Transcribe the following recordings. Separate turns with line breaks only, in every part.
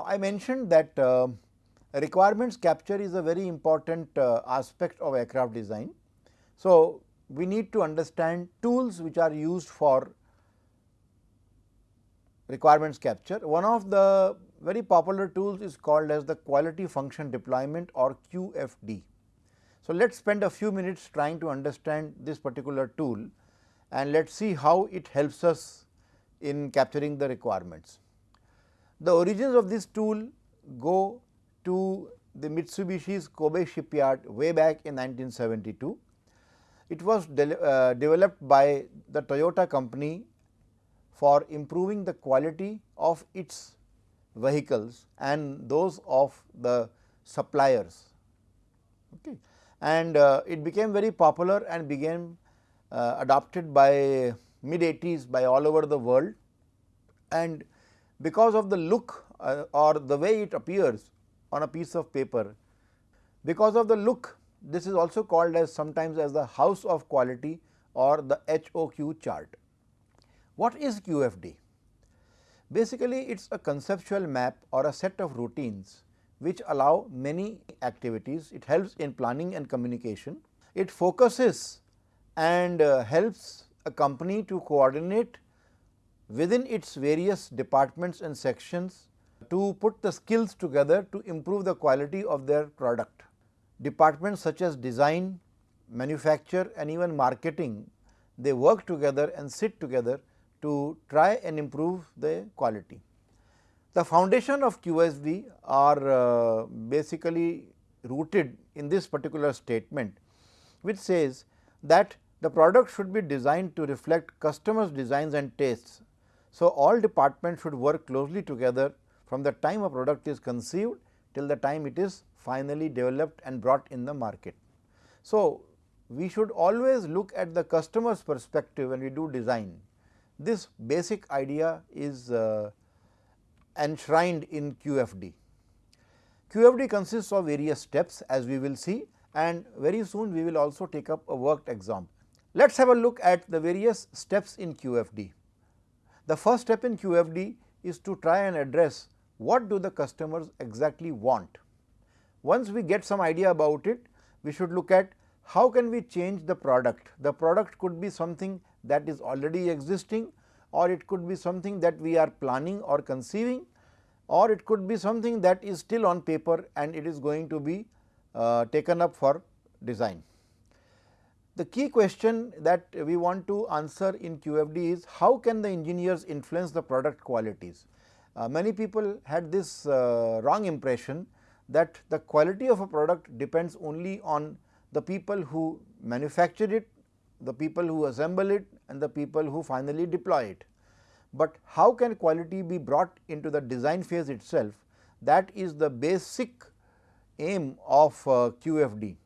Now, I mentioned that uh, requirements capture is a very important uh, aspect of aircraft design. So, we need to understand tools which are used for requirements capture. One of the very popular tools is called as the quality function deployment or QFD. So, let us spend a few minutes trying to understand this particular tool and let us see how it helps us in capturing the requirements. The origins of this tool go to the Mitsubishi's Kobe shipyard way back in 1972. It was de uh, developed by the Toyota company for improving the quality of its vehicles and those of the suppliers. Okay. And uh, it became very popular and became uh, adopted by mid 80s by all over the world and because of the look uh, or the way it appears on a piece of paper, because of the look this is also called as sometimes as the house of quality or the HOQ chart. What is QFD? Basically, it is a conceptual map or a set of routines which allow many activities. It helps in planning and communication. It focuses and uh, helps a company to coordinate within its various departments and sections to put the skills together to improve the quality of their product. Departments such as design, manufacture and even marketing, they work together and sit together to try and improve the quality. The foundation of QFD are uh, basically rooted in this particular statement, which says that the product should be designed to reflect customers designs and tastes. So, all departments should work closely together from the time a product is conceived till the time it is finally developed and brought in the market. So, we should always look at the customer's perspective when we do design. This basic idea is uh, enshrined in QFD. QFD consists of various steps as we will see and very soon we will also take up a worked example. Let us have a look at the various steps in QFD. The first step in QFD is to try and address what do the customers exactly want. Once we get some idea about it, we should look at how can we change the product. The product could be something that is already existing or it could be something that we are planning or conceiving or it could be something that is still on paper and it is going to be uh, taken up for design. The key question that we want to answer in QFD is how can the engineers influence the product qualities. Uh, many people had this uh, wrong impression that the quality of a product depends only on the people who manufacture it, the people who assemble it and the people who finally deploy it. But how can quality be brought into the design phase itself that is the basic aim of uh, QFD.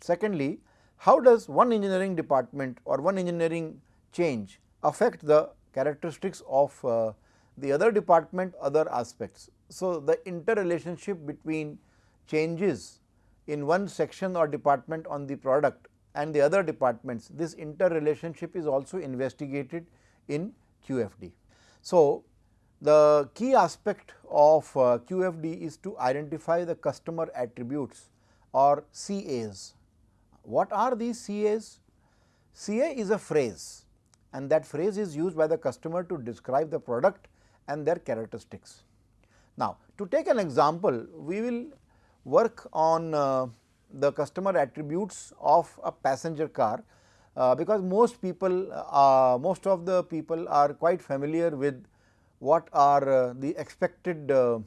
Secondly, how does one engineering department or one engineering change affect the characteristics of uh, the other department other aspects. So, the interrelationship between changes in one section or department on the product and the other departments this interrelationship is also investigated in QFD. So, the key aspect of uh, QFD is to identify the customer attributes or CAs what are these CAs? CA is a phrase and that phrase is used by the customer to describe the product and their characteristics. Now, to take an example, we will work on uh, the customer attributes of a passenger car, uh, because most people, uh, most of the people are quite familiar with what are uh, the expected uh,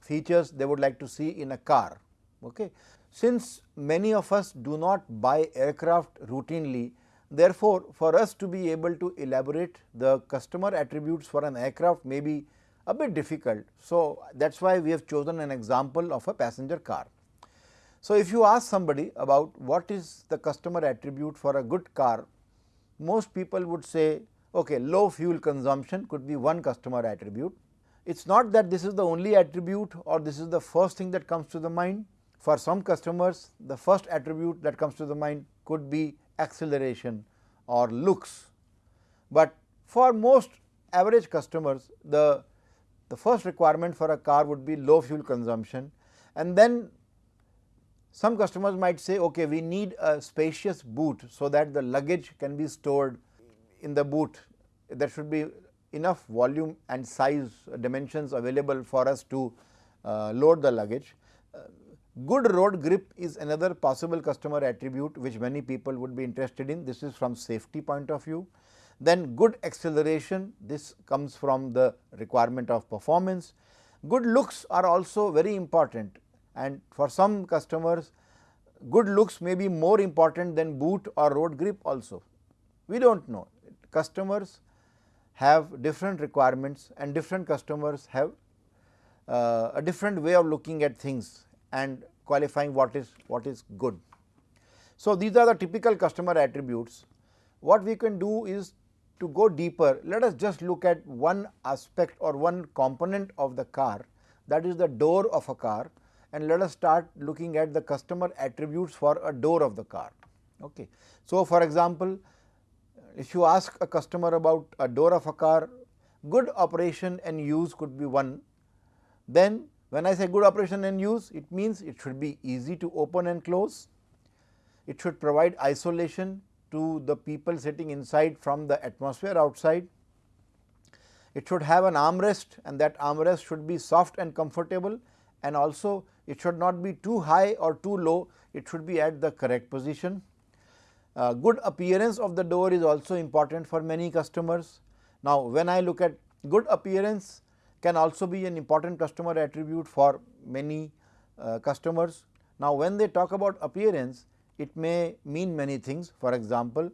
features they would like to see in a car. Okay. Since many of us do not buy aircraft routinely, therefore, for us to be able to elaborate the customer attributes for an aircraft may be a bit difficult. So, that is why we have chosen an example of a passenger car. So, if you ask somebody about what is the customer attribute for a good car, most people would say okay, low fuel consumption could be one customer attribute. It is not that this is the only attribute or this is the first thing that comes to the mind, for some customers, the first attribute that comes to the mind could be acceleration or looks, but for most average customers, the the first requirement for a car would be low fuel consumption. And then some customers might say okay we need a spacious boot so that the luggage can be stored in the boot. There should be enough volume and size dimensions available for us to uh, load the luggage. Uh, good road grip is another possible customer attribute which many people would be interested in this is from safety point of view. Then good acceleration, this comes from the requirement of performance. Good looks are also very important and for some customers good looks may be more important than boot or road grip also. We do not know customers have different requirements and different customers have uh, a different way of looking at things and qualifying what is what is good. So, these are the typical customer attributes. What we can do is to go deeper, let us just look at one aspect or one component of the car that is the door of a car and let us start looking at the customer attributes for a door of the car. Okay. So, for example, if you ask a customer about a door of a car, good operation and use could be one. Then when I say good operation and use, it means it should be easy to open and close, it should provide isolation to the people sitting inside from the atmosphere outside. It should have an armrest and that armrest should be soft and comfortable and also it should not be too high or too low, it should be at the correct position. Uh, good appearance of the door is also important for many customers. Now, when I look at good appearance can also be an important customer attribute for many uh, customers. Now, when they talk about appearance, it may mean many things. For example,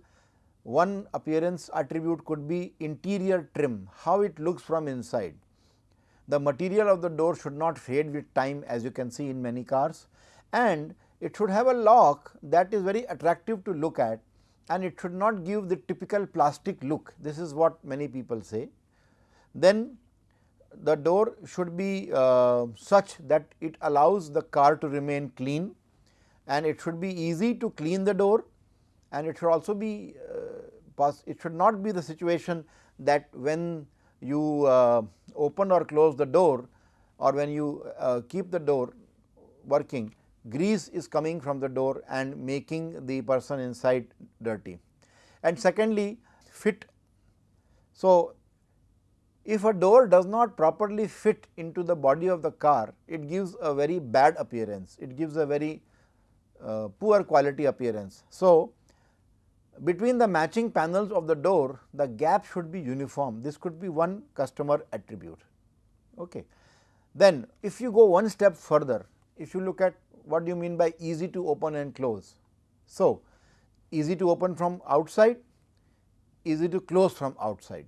one appearance attribute could be interior trim, how it looks from inside. The material of the door should not fade with time as you can see in many cars and it should have a lock that is very attractive to look at and it should not give the typical plastic look. This is what many people say. Then the door should be uh, such that it allows the car to remain clean and it should be easy to clean the door and it should also be uh, it should not be the situation that when you uh, open or close the door or when you uh, keep the door working grease is coming from the door and making the person inside dirty. And secondly fit. So, if a door does not properly fit into the body of the car, it gives a very bad appearance, it gives a very uh, poor quality appearance. So, between the matching panels of the door, the gap should be uniform. This could be one customer attribute. Okay. Then, if you go one step further, if you look at what do you mean by easy to open and close. So, easy to open from outside, easy to close from outside,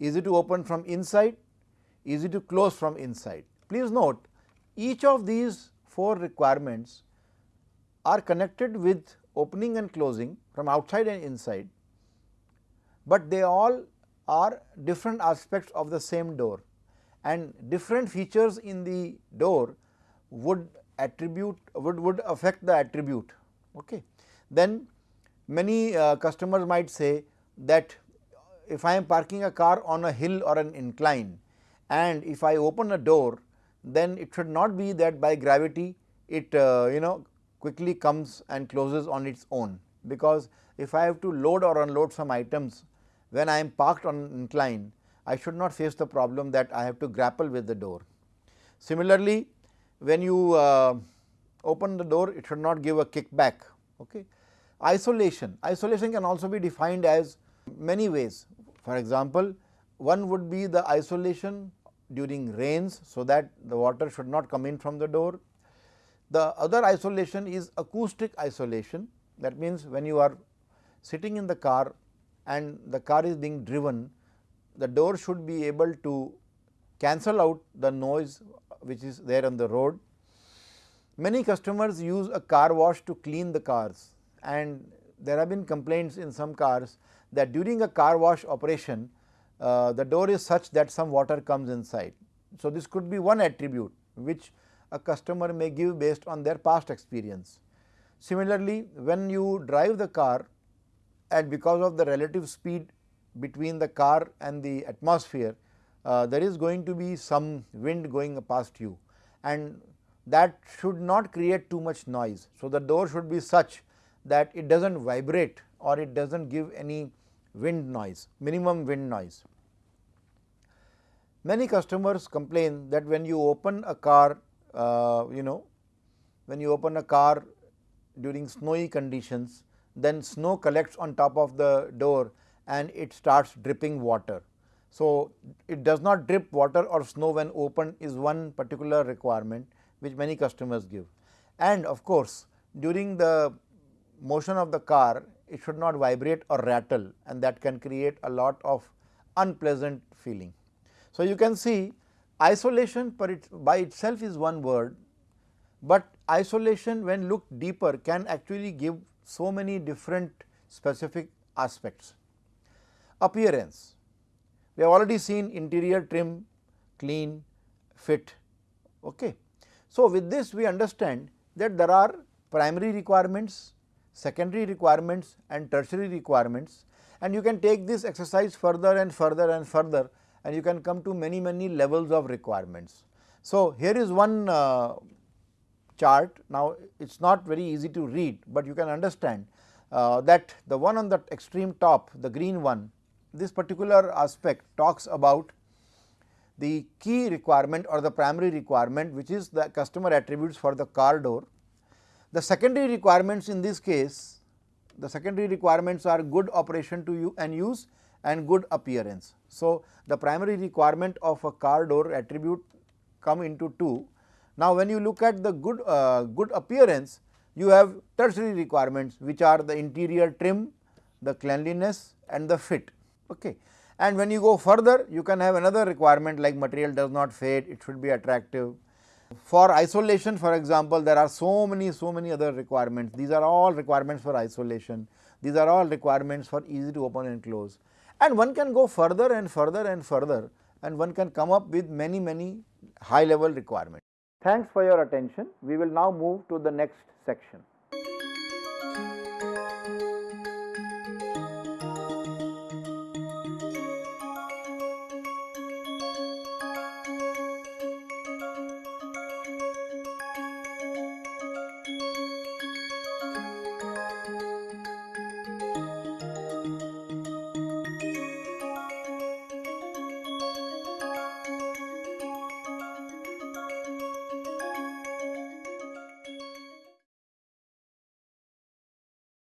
easy to open from inside, easy to close from inside. Please note each of these four requirements are connected with opening and closing from outside and inside, but they all are different aspects of the same door and different features in the door would attribute would, would affect the attribute. Okay. Then many uh, customers might say that if I am parking a car on a hill or an incline and if I open a door then it should not be that by gravity it uh, you know quickly comes and closes on its own because if I have to load or unload some items when I am parked on incline, I should not face the problem that I have to grapple with the door. Similarly, when you uh, open the door, it should not give a kickback. Okay. Isolation, isolation can also be defined as many ways. For example, one would be the isolation during rains, so that the water should not come in from the door. The other isolation is acoustic isolation that means, when you are sitting in the car and the car is being driven, the door should be able to cancel out the noise which is there on the road. Many customers use a car wash to clean the cars and there have been complaints in some cars that during a car wash operation, uh, the door is such that some water comes inside. So, this could be one attribute which a customer may give based on their past experience. Similarly, when you drive the car and because of the relative speed between the car and the atmosphere, uh, there is going to be some wind going past you and that should not create too much noise. So, the door should be such that it does not vibrate or it does not give any wind noise, minimum wind noise. Many customers complain that when you open a car, uh, you know, when you open a car during snowy conditions, then snow collects on top of the door and it starts dripping water. So, it does not drip water or snow when open is one particular requirement which many customers give. And of course, during the motion of the car it should not vibrate or rattle and that can create a lot of unpleasant feeling. So, you can see isolation it, by itself is one word, but isolation when looked deeper can actually give so many different specific aspects. Appearance, we have already seen interior trim, clean, fit. Okay. So, with this we understand that there are primary requirements, secondary requirements and tertiary requirements. And you can take this exercise further and further and further and you can come to many many levels of requirements. So, here is one uh, chart. Now it is not very easy to read, but you can understand uh, that the one on the extreme top the green one this particular aspect talks about the key requirement or the primary requirement which is the customer attributes for the car door the secondary requirements in this case, the secondary requirements are good operation to you and use and good appearance. So, the primary requirement of a car door attribute come into 2. Now, when you look at the good, uh, good appearance, you have tertiary requirements which are the interior trim, the cleanliness and the fit. Okay. And when you go further, you can have another requirement like material does not fade, it should be attractive, for isolation for example, there are so many so many other requirements, these are all requirements for isolation, these are all requirements for easy to open and close and one can go further and further and further and one can come up with many many high level requirements. Thanks for your attention. We will now move to the next section.